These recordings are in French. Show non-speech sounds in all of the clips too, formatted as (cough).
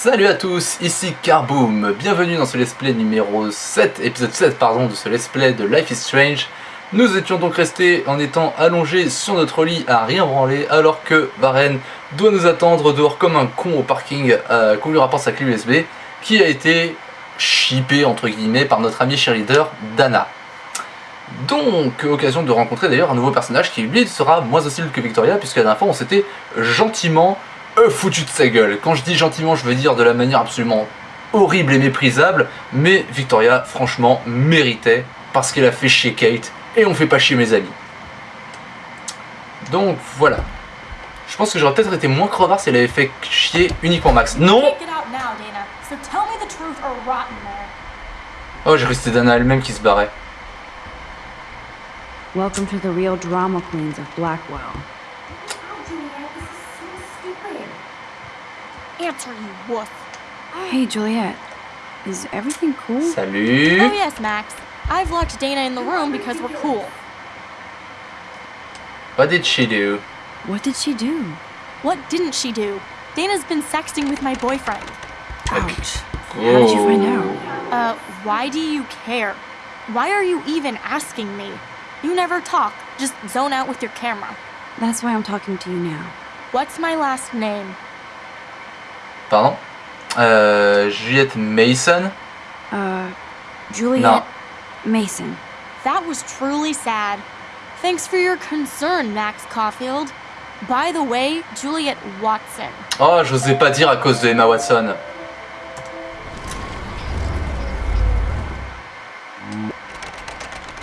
Salut à tous, ici Carboom, bienvenue dans ce let's play numéro 7, épisode 7 pardon, de ce let's play de Life is Strange. Nous étions donc restés en étant allongés sur notre lit à rien branler alors que Varen doit nous attendre dehors comme un con au parking euh, qu'on lui rapporte sa clé USB qui a été chippé entre guillemets par notre ami cheerleader Dana. Donc, occasion de rencontrer d'ailleurs un nouveau personnage qui lui sera moins hostile que Victoria puisque la dernière fois on s'était gentiment euh, foutu de sa gueule. Quand je dis gentiment, je veux dire de la manière absolument horrible et méprisable, mais Victoria, franchement, méritait parce qu'elle a fait chier Kate et on fait pas chier mes amis. Donc voilà. Je pense que j'aurais peut-être été moins crevard si elle avait fait chier uniquement Max. Non Oh, j'ai cru que c'était Dana elle-même qui se barrait. Welcome to the real drama queens of Blackwell. Answer, you wolf. Hey, Juliet. Is everything cool? Salut Oh yes, Max. I've locked Dana in the room because we're cool. What did she do What did she do? What didn't she do? Dana's been sexting with my boyfriend. Ouch. How did you find out? Uh, why do you care? Why are you even asking me? You never talk, just zone out with your camera. That's why I'm talking to you now. What's my last name? Pardon? Euh, Juliette Mason? Uh, Juliet No. Mason. That was truly sad. Thanks for your concern, Max Caulfield. By the way, Juliet Watson. Oh, j'osais pas dire à cause de Emma Watson.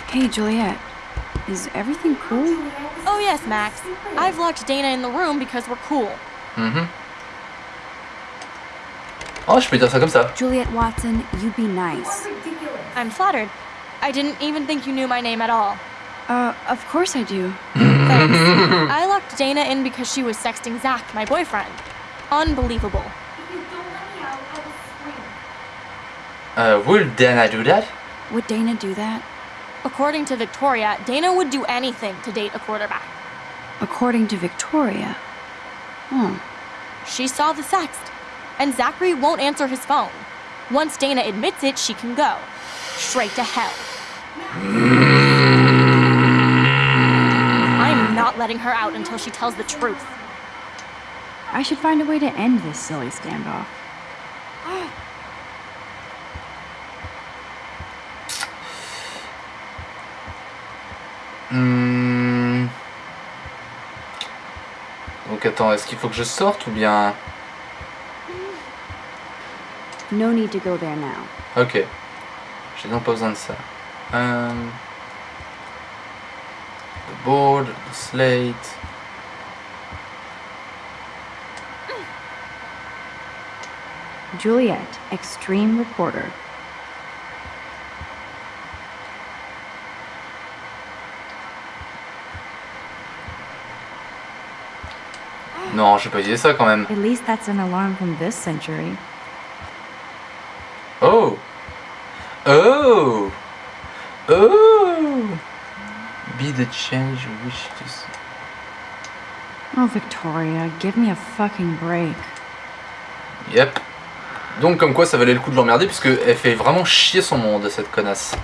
Hey, Juliet. Is everything cool? Oh yes, Max. I've locked Dana in the room because we're cool. Mhm. Oh, je peux dire ça comme ça. Juliet Watson, you be nice. I'm flattered. I didn't even think you knew my name at all. Uh, of course I do. Thanks. (laughs) I locked Dana in because she was sexting Zach, my boyfriend. Unbelievable. Uh, will Dana do that Would Dana do that? According to Victoria, Dana would do anything to date a quarterback. According to Victoria. Hmm. She saw the sext, and Zachary won't answer his phone. Once Dana admits it, she can go. Straight to hell. I'm not letting her out until she tells the truth. I should find a way to end this silly standoff. (gasps) (gasps) (gasps) Hmm. Donc attends, est-ce qu'il faut que je sorte ou bien... No need to go there now. Ok. J'ai donc pas besoin de ça. Um, the board, the slate... Juliet, extreme reporter. Non, j'ai pas dit ça quand même. At least that's an alarm from this century. Oh Oh Oh Be the change you wish to see. Oh, Victoria, give me a fucking break. Yep. Donc comme quoi ça valait le coup de l'emmerder puisque elle fait vraiment chier son monde cette connasse.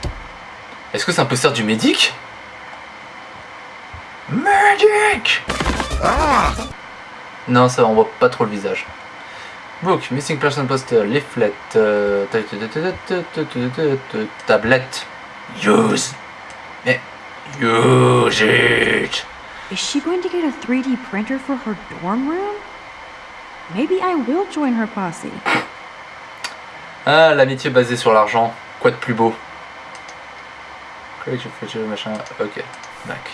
Est-ce que c'est un poster du médic? Medic non, ça, on voit pas trop le visage. Book, Missing Person Poster, Leaflet, tablette. Use. Mais, use it. Is she going to get a 3D printer for her dorm room? Maybe I will join her posse. Ah, l'amitié basée sur l'argent. Quoi de plus beau? Create your future, machin. Ok, d'accord.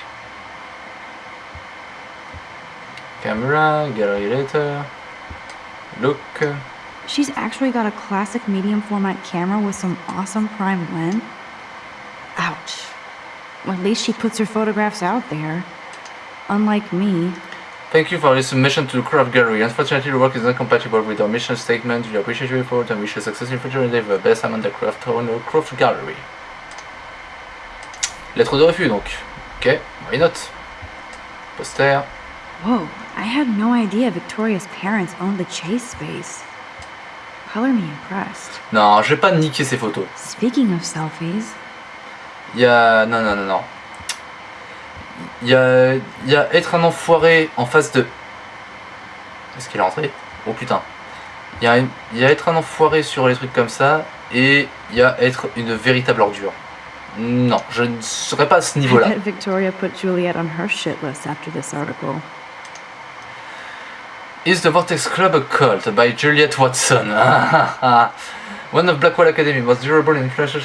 Camera, gallery later. Look. She's actually got a classic medium format camera with some awesome prime lens. Ouch. Well, at least she puts her photographs out there. Unlike me. Thank you for your submission to the craft gallery. Unfortunately, the work is not compatible with our mission statement. We appreciate your effort and wish you success in future endeavor. Best Amanda Craft owner, Craft Gallery. Lettre de refus donc. Ok, why not Poster. Whoa, I had no idea Victoria's parents owned the chase space. color me impressed. Non, je vais pas niquer ces photos. Speaking of selfies, Il y a... Non, non, non, non. Il y a... Il y a être un enfoiré en face de... Est-ce qu'il est rentré? Oh putain. Il y, a une- il y a être un enfoiré sur les trucs comme ça, et il y a être une véritable ordure. Non, je ne serais pas à ce niveau-là. Victoria put Juliet on her shit list after this article. Is the Vortex Club a cult by Juliet Watson? One of Blackwell Academy most durable and influential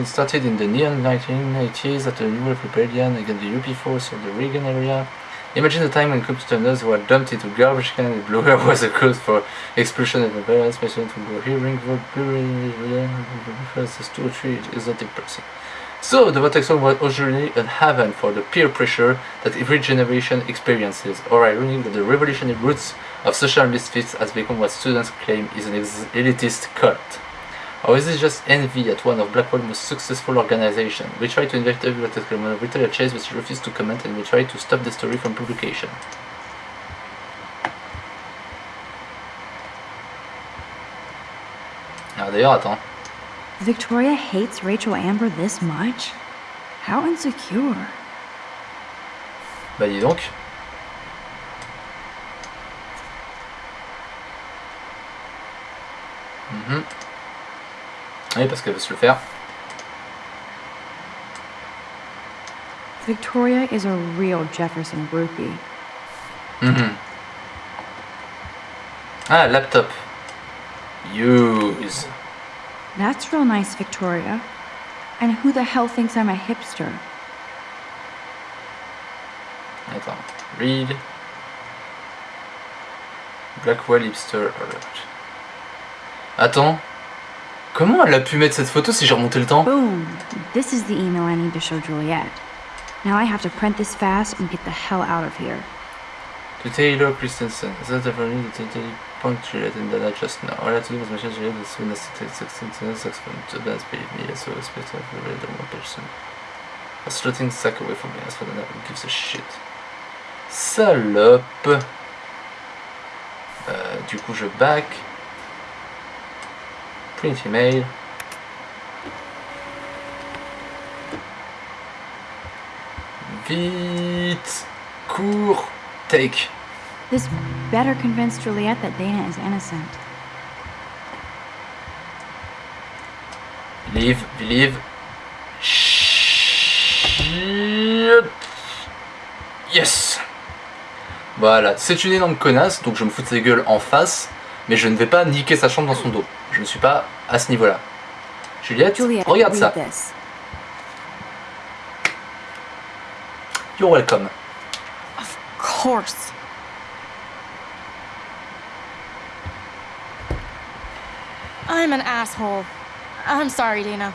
It started in the neon 1980s at the New Rebellion against the UP force of the Reagan area. Imagine the time when computers were dumped into garbage can and Blue was a cause for of the various patients who were hearing the two three exotic person. So, the Vortex Club was originally a haven for the peer pressure that every generation experiences, or ironic that the revolutionary roots of social misfits has become what students claim is an elitist cult. Or is it just envy at one of Blackwell's most successful organizations? We try to investigate tell a chase but she refuses to comment and we try to stop the story from publication. Ah d'ailleurs, attends. Victoria hates Rachel Amber this much? How insecure. Bah dis donc. Mhm. Oui, parce qu'elle veut se le faire. Victoria is a real Jefferson groupie. Mhm. Ah, laptop. Use. That's real nice, Victoria. And who the hell thinks I'm a hipster? Attends. Read. Blackwell hipster alert. Attends. Comment elle a pu mettre cette photo si j'ai remonté le temps Boom! This is the email I need to show Juliet. Now I have to print this fast and get the hell out of here. To Taylor Christensen. Is that ever need to totally punctuate and then I just know. All I have to do was mention Juliet as soon as it takes saxophone to dance believe me, so expect to have the rhythm one person. A slotting sack away from me, as for the who gives a shit? Salope. Euh, du coup je back. Print email. Vite. Cours. Take. This better convince Juliet that Dana is innocent. Believe, believe. Shit. Yes. Voilà, c'est une énorme connasse, donc je me fous de sa gueule en face, mais je ne vais pas niquer sa chambre dans son dos. Je ne suis pas à ce niveau-là. Juliette, Juliet, regarde ça. this. You're welcome. Of course. I'm an asshole. I'm sorry, Dana.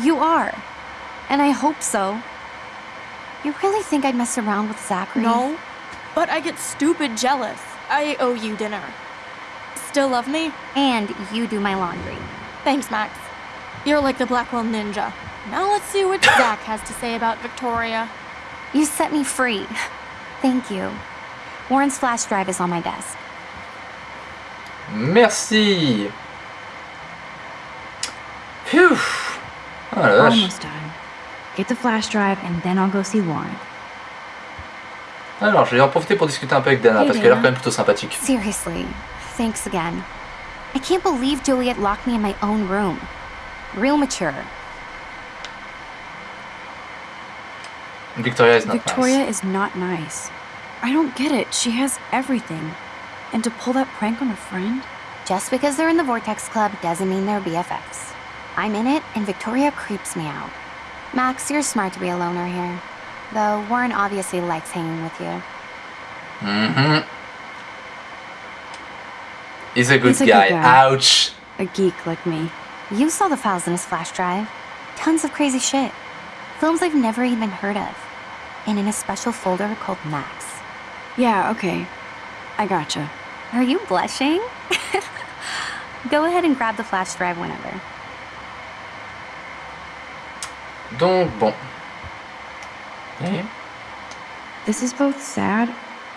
You are. And I hope so. You really think I'd mess around with Zachary? No, but I get stupid jealous. I owe you dinner. Still love me? And you do my laundry. Thanks, Max. You're like the Blackwell Ninja. Now let's see what (coughs) Zach has to say about Victoria. You set me free. Thank you. Warren's flash drive is on my desk. Merci. Phew. Oh la vache. Almost done. Get the flash drive and then I'll go see Warren. Alors, je vais en profiter pour discuter un peu avec Dana, Hey, parce qu'elle a l'air Dana. quand même plutôt sympathique. Seriously, thanks again. I can't believe Juliet locked me in my own room. Real mature. Victoria is not Victoria nice. is not nice. I don't get it. She has everything. And to pull that prank on a friend? Just because they're in the Vortex Club doesn't mean they're BFFs. I'm in it, and Victoria creeps me out. Max, you're smart to be a loner here. Though Warren obviously likes hanging with you. Mm-hmm. He's a good He's a guy. guy. Ouch. A geek like me. You saw the files in his flash drive. Tons of crazy shit. Films I've never even heard of. And in a special folder called Max. Yeah, okay. I gotcha. Are you blushing? (laughs) Go ahead and grab the flash drive whenever. Donc, bon. Et? This is both sad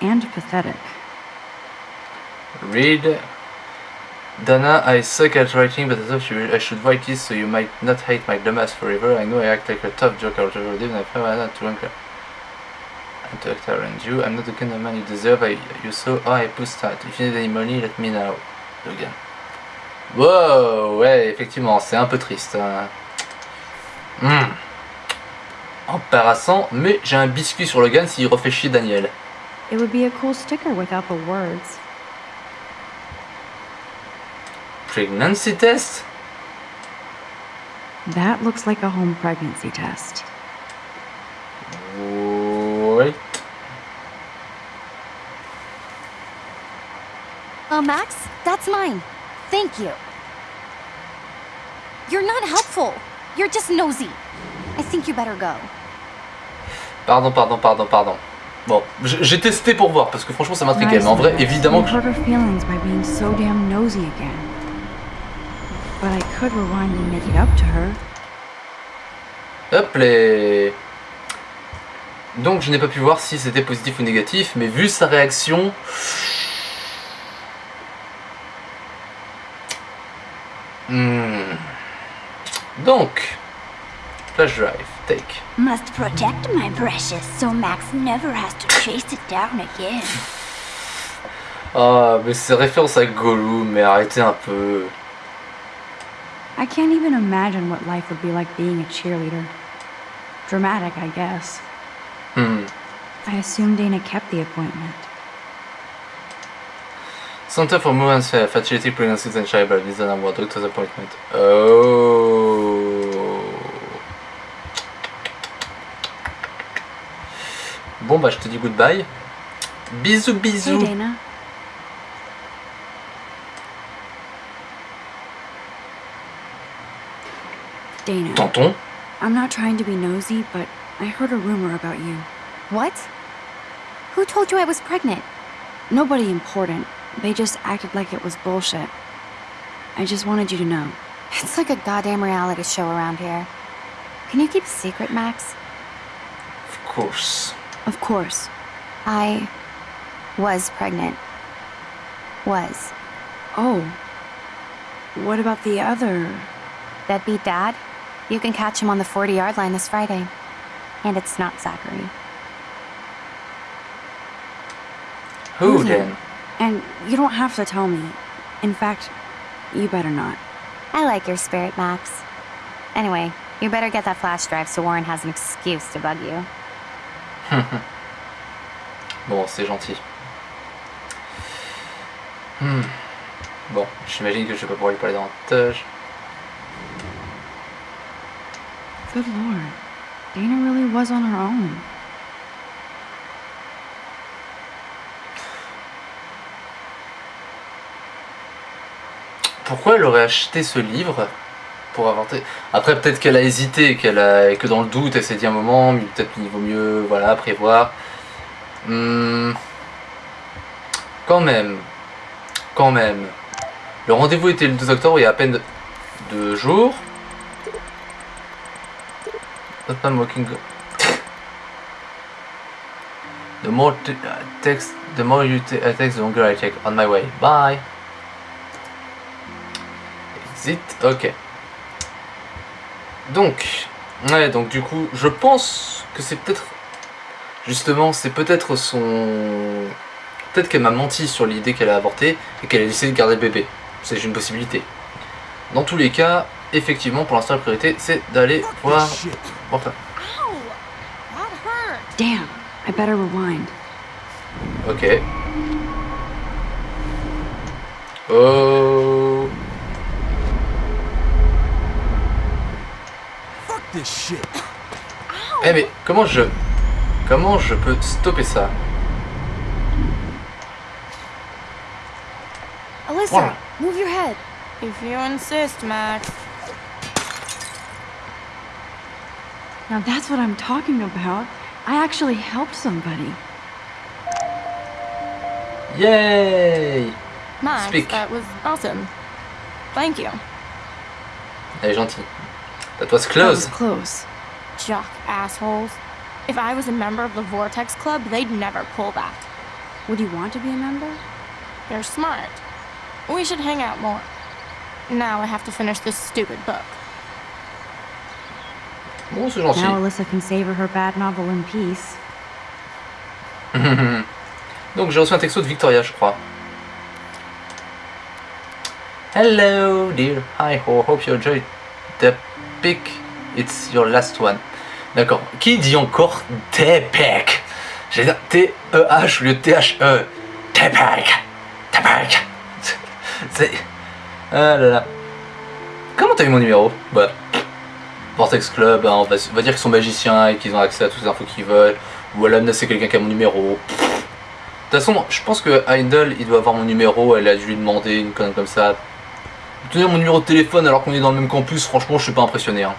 and pathetic. read. Dana, I suck at writing, but I thought I should write this so you might not hate my dumbass forever. I know I act like a tough joke out of even if I'm not to anchor. And to act around you, I'm not the kind of man you deserve. I, you saw how I push that. If you need any money, let me know. Logan. Wow, ouais, effectivement, c'est un peu triste. hein. Hmm. Embarrassant, mais j'ai un biscuit sur Logan s'il refait chier Daniel. It would be a cool sticker without the words. Pregnancy test That looks like a home pregnancy test. Wait. Oh, Max, that's mine. Thank you. You're not helpful. You're just nosy. I think you better go. Pardon, pardon, pardon, pardon. Bon, j'ai testé pour voir parce que franchement ça m'intriguait. Nice Mais en vrai, évidemment que. je- hurt her feelings by being so damn nosy again. But I could rewind and make it up to her. Hop les. Donc je n'ai pas pu voir si c'était positif ou négatif, mais vu sa réaction. Hmm. Donc, flash drive, take. Must protect my precious so Max never has to chase it down again. Ah, mais c'est référence à Gollum, mais arrêtez un peu. I can't even imagine what life would be like being a cheerleader. Dramatic, I guess. Hmm. I assume Dana kept the appointment. Center for Women's Health, Fertility, Pregnancy and Childbirth, is an award, doctor's appointment. Oh. Bon bah je te dis goodbye. Bisous bisous. Hey, Dana. Dana, Tonton I'm not trying to be nosy, but I heard a rumor about you. What? Who told you I was pregnant? Nobody important. They just acted like it was bullshit. I just wanted you to know. It's like a goddamn reality show around here. Can you keep a secret, Max? Of course. Of course. I was pregnant. Was. Oh. What about the other? Deadbeat dad? You can catch him on the 40 yard line this Friday. And it's not Zachary. Who Who's then? And you don't have to tell me. In fact, you better not. I like your spirit, Max. Anyway, you better get that flash drive so Warren has an excuse to bug you. (laughs) Bon, c'est gentil. Hmm. Bon, j'imagine que je vais pas pouvoir lui parler davantage. Good lord. Dana really was on her own. Pourquoi elle aurait acheté ce livre? Pour inventer Après, peut-être qu'elle a hésité, qu'elle a, et que dans le doute, elle s'est dit un moment, peut-être qu'il vaut mieux, voilà, prévoir. Hmm. Quand même, quand même. Le rendez-vous était le 2 octobre, il y a à peine deux jours. I'm walking. The more uh, text, the more you I text, the longer I take. On my way. Bye. Exit. Ok. Donc, ouais, donc du coup, je pense que c'est peut-être, justement, c'est peut-être son, peut-être qu'elle m'a menti sur l'idée qu'elle a avorté et qu'elle a décidé de garder le bébé. C'est une possibilité. Dans tous les cas, effectivement, pour l'instant, la priorité, c'est d'aller voir. Enfin. Damn, I better rewind. ok. Oh. Fuck this shit. Eh mais comment je, comment je peux stopper ça? Alyssa, Voilà. move your head. If you insist, Max. Now that's what I'm talking about. I actually helped somebody. Yay Max, Speak. that was awesome. Thank you. Elle est gentille. That was close. That close. was close. Jock assholes. If I was a member of the Vortex Club, they'd never pull that. Would you want to be a member? You're smart. We should hang out more. Now I have to finish this stupid book. Bon, c'est gentil. Now Alyssa can savor her bad novel in peace. (laughs) Donc j'ai reçu un texto de Victoria, je crois. Hello, dear. Hi, ho. Hope you enjoyed the pic. It's your last one. D'accord. Qui dit encore T-Pec J'ai dire T-E-H au lieu de T-H-E. T-Pec. T-Pec. C'est. Ah là là. Comment t'as eu mon numéro? Bah. Vortex Club, hein, on, va, dire qu'ils sont magiciens et qu'ils ont accès à toutes les infos qu'ils veulent. Ou Alamna c'est quelqu'un qui a mon numéro. De toute façon, je pense que Heindel, il doit avoir mon numéro, elle a dû lui demander une connerie comme ça. Tenir mon numéro de téléphone alors qu'on est dans le même campus, franchement, je suis pas impressionné. Hein.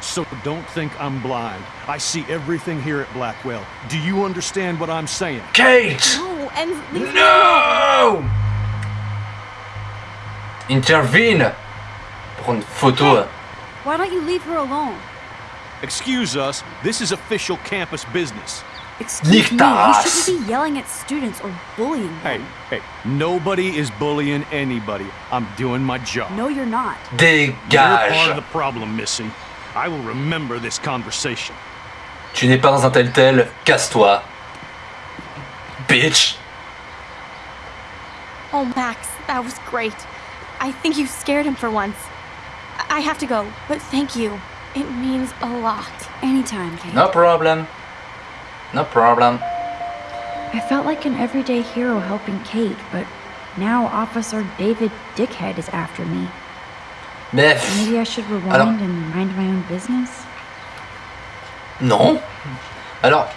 So don't think I'm blind. I see everything here at Blackwell. Do you understand what I'm saying? Kate No, and. No Intervene Prendre une photo. Why don't you leave her alone? Excuse us, this is official campus business. Excuse Nick me, Taras. you shouldn't be yelling at students or bullying Hey, them. hey, hey, nobody is bullying anybody. I'm doing my job. No, you're not. You're part of the problem, Missy. I will remember this conversation. Tu n'es pas dans un tel tel, casse-toi. Bitch Oh, Max, that was great. I think you scared him for once. I I have to go, but thank you. It means a lot. Anytime, Kate. No problem. No problem. I felt like an everyday hero helping Kate, but now Officer David Dickhead is after me. Mais... Maybe I should rewind Alors- and mind my own business? Non. Alors,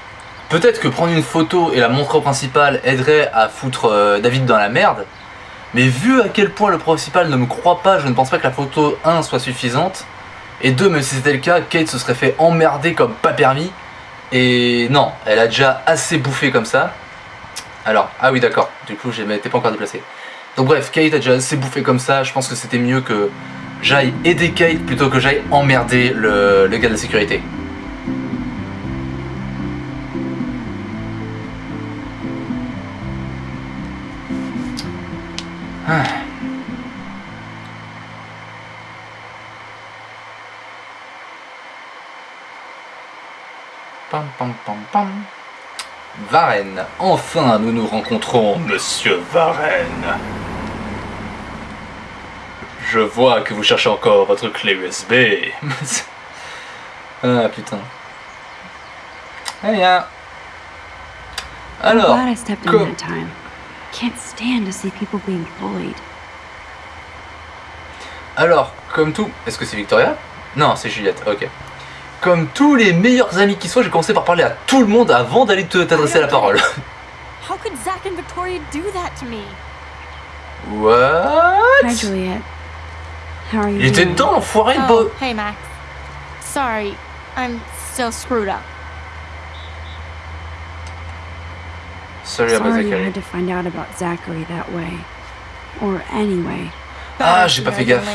peut-être que prendre une photo et la montrer au principal aiderait à foutre euh, David dans la merde. Mais vu à quel point le principal ne me croit pas, je ne pense pas que la photo 1 soit suffisante. Et 2, même si c'était le cas, Kate se serait fait emmerder comme pas permis. Et non, elle a déjà assez bouffé comme ça. Alors, ah oui d'accord, du coup je m'étais pas encore déplacé. Donc bref, Kate a déjà assez bouffé comme ça, je pense que c'était mieux que j'aille aider Kate plutôt que j'aille emmerder le, le gars de la sécurité. Pam pam pam pam. Varenne. Enfin, nous nous rencontrons, monsieur Varenne. Je vois que vous cherchez encore votre clé USB. (laughs) ah putain. Eh bien. Alors, comme-. Alors, comme tout. Est-ce que c'est Victoria? Non, c'est Juliette, ok. Comme tous les meilleurs amis qui soient, j'ai commencé par parler à tout le monde avant d'aller te- t'adresser la parole. (laughs) How could Zach and Victoria do that to me? What? Hi, Juliet. How are you Il était dedans, l'enfoiré de Oh, bo- hey, Max. Sorry, I'm still screwed up. Sorry about Sorry you Zachary. had to find out about Zachary that way. Or anyway. Ah, j'ai pas fait gaffe.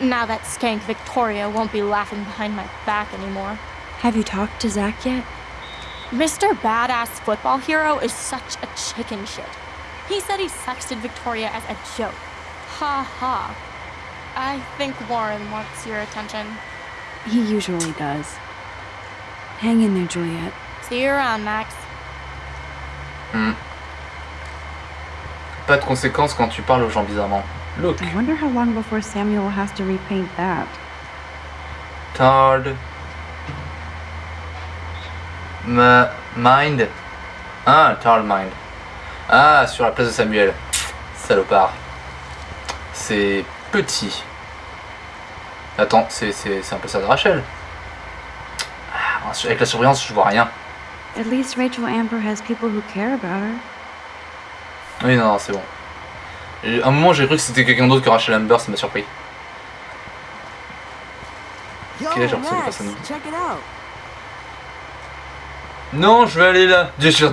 Later. Now that skank Victoria won't be laughing behind my back anymore. Have you talked to Zach yet? Mr. Badass Football Hero is such a chicken shit. He said he sexted Victoria as a joke. Ha ha. I think Warren wants your attention. He usually does. Hang in there, Juliet. See you around, Max. Hmm. Pas de conséquences quand tu parles aux gens bizarrement. Look, I wonder how long before Samuel has to repaint that. Tard. Ma mind. Ah, Tard Mind. Ah, sur la place de Samuel. Salopard. C'est petit. Attends, c'est un peu ça de Rachel. Ah, avec la surveillance, je vois rien. At least Rachel Amber has people who care about her. Oui, non, non, c'est bon. Et À un moment, j'ai cru que c'était quelqu'un d'autre que Rachel Amber, ça m'a surpris. Ok, j'ai l'impression passe à nous. Non, je vais aller là. Dieu sûr,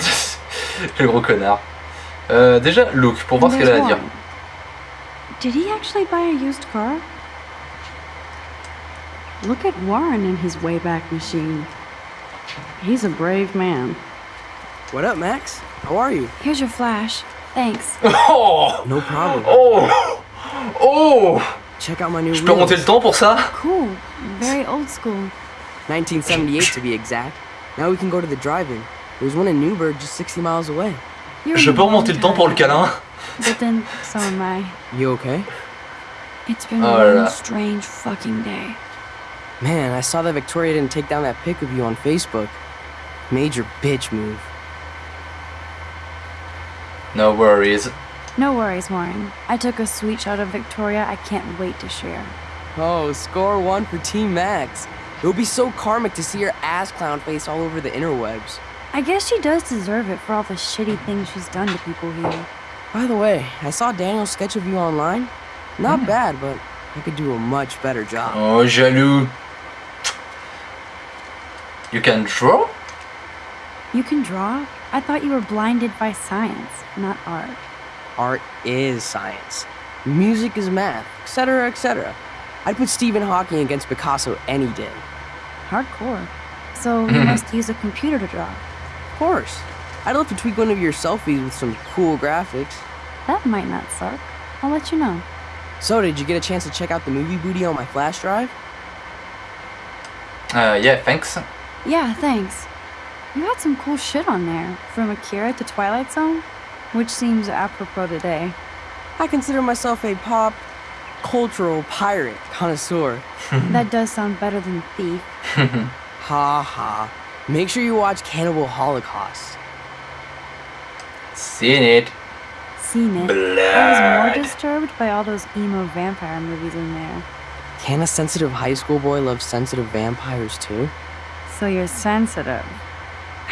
le gros connard. Euh, déjà, look, pour voir ce qu'elle a à dire. Did he actually buy a used car? Look at Warren and his Wayback Machine. He's a brave man. What up, Max? How are you? Here's your flash. Thanks. (laughs) Oh No problem. Oh Oh Check out my new Je peux remonter le wheels. temps pour ça Cool. Very old school. 1978 to be exact. Now we can go to the drive-in. There's one in Newburgh just 60 miles away. You're Je in peux the remonter wrong le temps pour le câlin But then, so am I. You okay? It's been Oh one là là. strange fucking day. Man, I saw that Victoria didn't take down that pic of you on Facebook. Major bitch move. No worries. No worries, Warren. I took a sweet shot of Victoria I can't wait to share. Oh, score one for Team Max. It would be so karmic to see her ass clown face all over the interwebs. I guess she does deserve it for all the shitty things she's done to people here. By the way, I saw Daniel's sketch of you online. Not mm. bad, but I could do a much better job. Oh, jaloux. You can draw You can draw? I thought you were blinded by science, not art. Art is science. Music is math, etc., etc. I'd put Stephen Hawking against Picasso any day. Hardcore. So you (laughs) must use a computer to draw. Of course. I'd love to tweak one of your selfies with some cool graphics. That might not suck. I'll let you know. So, did you get a chance to check out the movie booty on my flash drive? Uh, yeah, thanks. Yeah, thanks. You had some cool shit on there, from Akira to Twilight Zone, which seems apropos today. I consider myself a pop cultural pirate connoisseur. (laughs) (laughs) that does sound better than thief. (laughs) Ha ha. Make sure you watch Cannibal Holocaust. Seen it. Seen it. I was more disturbed by all those emo vampire movies in there. Can a sensitive high school boy love sensitive vampires too? So you're sensitive.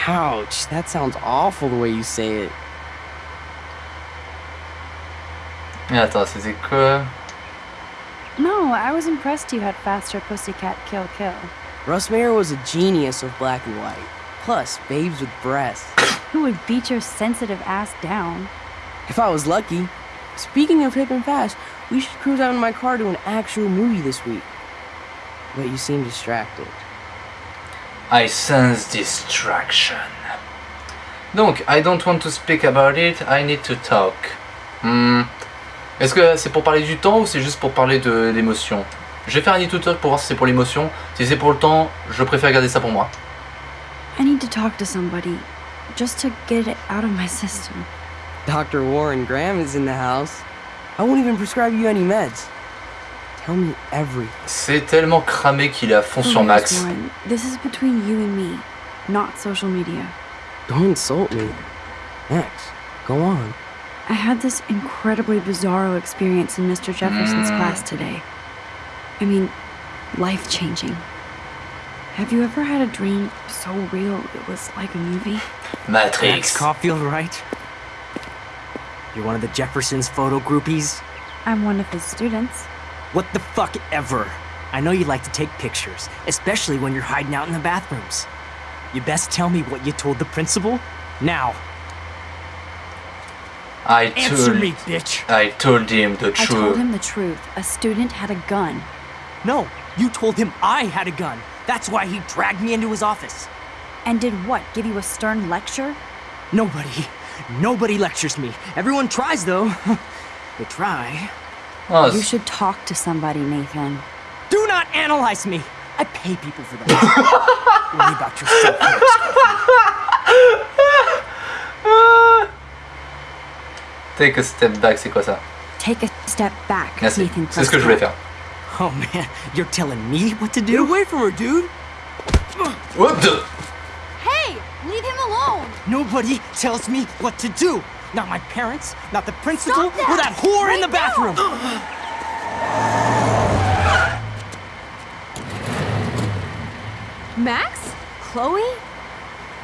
Ouch, that sounds awful the way you say it. Yeah, Mais attends, c'était quoi No, I was impressed you had faster Pussycat Kill Kill. Russ Mayer was a genius of black and white. Plus, babes with breasts. Who would beat your sensitive ass down? If I was lucky. Speaking of hip and fast, we should cruise out in my car to an actual movie this week. But you seem distracted. I sense distraction. Donc, I don't want to speak about it, I need to talk. Hmm. Est-ce que c'est pour parler du temps ou c'est juste pour parler de l'émotion? Je vais faire un need to talk pour voir si c'est pour l'émotion. Si c'est pour le temps, je préfère garder ça pour moi. I need to talk to somebody, just to get it out of my system. Dr. Warren Graham is in the house. I won't even prescribe you any meds. Tell me everything. C'est tellement cramé qu'il est à fond sur Max. This is between you and me, not social media. Don't insult me. Max, go on. I had this incredibly bizarro experience in Mr. Jefferson's mm. class today. I mean, life changing. Have you ever had a dream so real it was like a movie? Max Matrix. Caulfield, right? You're one of the Jefferson's photo groupies? I'm one of his students. What the fuck ever? I know you like to take pictures, especially when you're hiding out in the bathrooms. You best tell me what you told the principal? Now, I answer told, me, bitch! I told him the truth. I told him the truth. A student had a gun. No, you told him I had a gun. That's why he dragged me into his office. And did what? Give you a stern lecture? Nobody, nobody lectures me. Everyone tries, though. (laughs) they try. Oh, You should talk to somebody, Nathan. Do not analyze me! I pay people for that. (laughs) Worry about yourself. Take a step back, c'est quoi ça Take a step back, Merci. Nathan. C'est ce que je voulais faire. Oh man, you're telling me what to do? Get do? away from her, dude! What the Hey, leave him alone. Nobody tells me what to do. Not my parents, not the principal, Stop that! or that whore in the Right now! bathroom. Max? Chloe?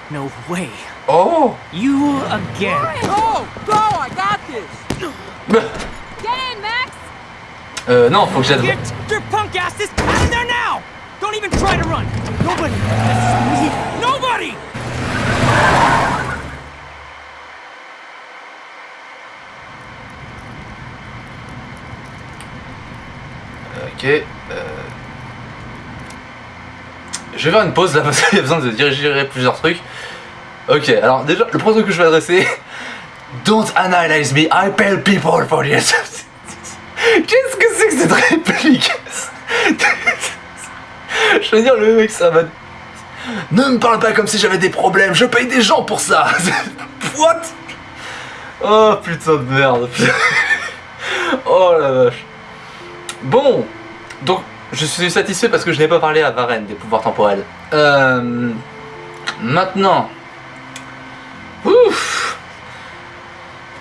No way. Oh You again. Go! Go! I got this! Get in, Max! Euh, non, faut que j'aide. Get your punk asses out of there now! Don't even try to run. Nobody. Nobody. Ok. euh, Je vais faire une pause là (laughs) parce qu'il y a besoin de diriger plusieurs trucs. Ok, alors déjà, le premier que je vais adresser, (laughs) Don't analyze me, I pay people for this. (laughs) Qu'est-ce que c'est que cette réplique? Je veux dire, le mec, ça va. Ne me parle pas comme si j'avais des problèmes, je paye des gens pour ça What? Oh putain de merde Oh la vache Bon Donc, je suis satisfait parce que je n'ai pas parlé à Varenne des pouvoirs temporels. Euh, maintenant... Ouf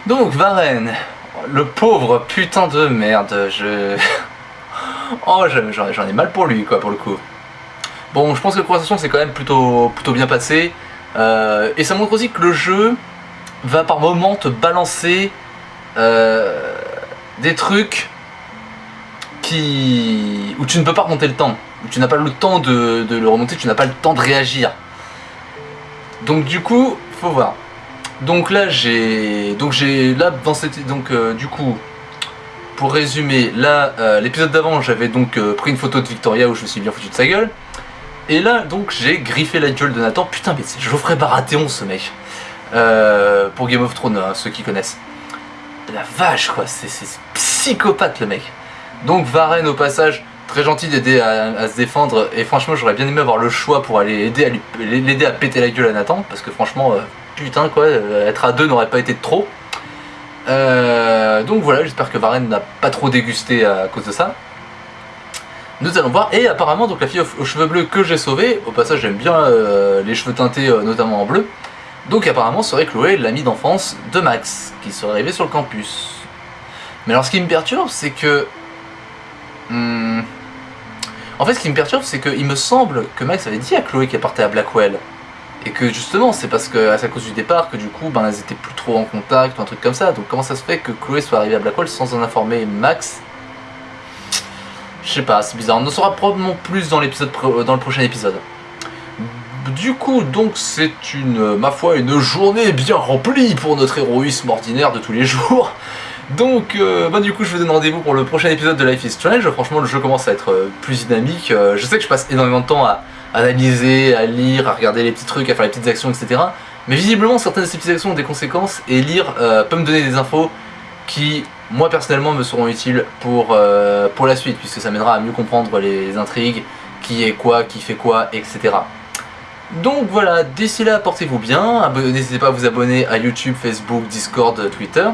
Donc, Varenne, le pauvre putain de merde, je... (laughs) Oh, j'en ai mal pour lui, quoi, pour le coup. Bon, je pense que la conversation s'est quand même plutôt, plutôt bien passée. Euh, et ça montre aussi que le jeu va par moments te balancer euh, des trucs qui où tu ne peux pas remonter le temps, où tu n'as pas le temps de, le remonter, tu n'as pas le temps de réagir. Donc du coup, faut voir. Donc là j'ai donc j'ai là dans cette donc euh, du coup pour résumer là euh, l'épisode d'avant j'avais donc euh, pris une photo de Victoria où je me suis bien foutu de sa gueule. Et là donc j'ai griffé la gueule de Nathan. Putain mais c'est Geoffrey Baratheon ce mec. Pour Game of Thrones hein, ceux qui connaissent. La vache quoi c'est psychopathe le mec donc Varenne au passage très gentil d'aider à, se défendre et franchement j'aurais bien aimé avoir le choix pour aller aider à l'aider à péter la gueule à Nathan parce que franchement putain quoi, euh, être à deux n'aurait pas été trop. Euh, donc voilà, j'espère que Varenne n'a pas trop dégusté à cause de ça. Nous allons voir, et apparemment donc la fille aux, cheveux bleus que j'ai sauvée, au passage j'aime bien euh, les cheveux teintés notamment en bleu, donc apparemment serait Chloé l'amie d'enfance de Max, qui serait arrivé sur le campus. Mais alors ce qui me perturbe c'est que... Hmm, en fait ce qui me perturbe c'est qu'il me semble que Max avait dit à Chloé qu'elle partait à Blackwell. Et que justement, c'est parce que à cause du départ que du coup, ben, elles étaient plus trop en contact ou un truc comme ça. Donc comment ça se fait que Chloé soit arrivée à Blackwell sans en informer Max? Je sais pas, c'est bizarre. On en saura probablement plus dans euh, dans le prochain épisode. Du coup, donc c'est une, ma foi, une journée bien remplie pour notre héroïsme ordinaire de tous les jours. Donc, euh, bah, du coup, je vous donne rendez-vous pour le prochain épisode de Life is Strange. Franchement, le jeu commence à être euh, plus dynamique. je sais que je passe énormément de temps à, analyser, à lire, à regarder les petits trucs, à faire les petites actions, etc. Mais visiblement, certaines de ces petites actions ont des conséquences et lire euh, peut me donner des infos qui, moi personnellement, me seront utiles pour, euh, pour la suite, puisque ça m'aidera à mieux comprendre les intrigues, qui est quoi, qui fait quoi, etc. Donc voilà, d'ici là, portez-vous bien, n'hésitez pas à vous abonner à YouTube, Facebook, Discord, Twitter.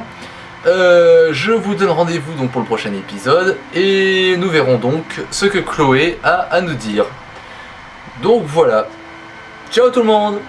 Euh, je vous donne rendez-vous donc pour le prochain épisode, et nous verrons donc ce que Chloé a à nous dire. Donc voilà. Ciao tout le monde